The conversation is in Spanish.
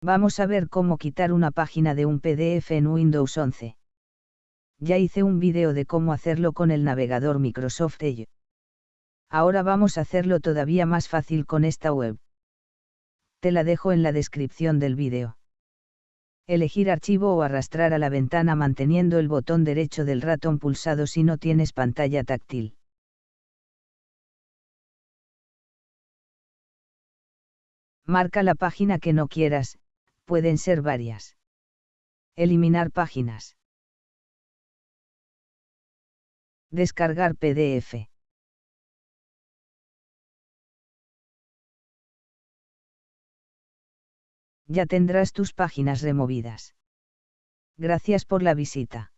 Vamos a ver cómo quitar una página de un PDF en Windows 11. Ya hice un vídeo de cómo hacerlo con el navegador Microsoft Edge. Ahora vamos a hacerlo todavía más fácil con esta web. Te la dejo en la descripción del vídeo. Elegir archivo o arrastrar a la ventana manteniendo el botón derecho del ratón pulsado si no tienes pantalla táctil. Marca la página que no quieras, pueden ser varias. Eliminar páginas. Descargar PDF. Ya tendrás tus páginas removidas. Gracias por la visita.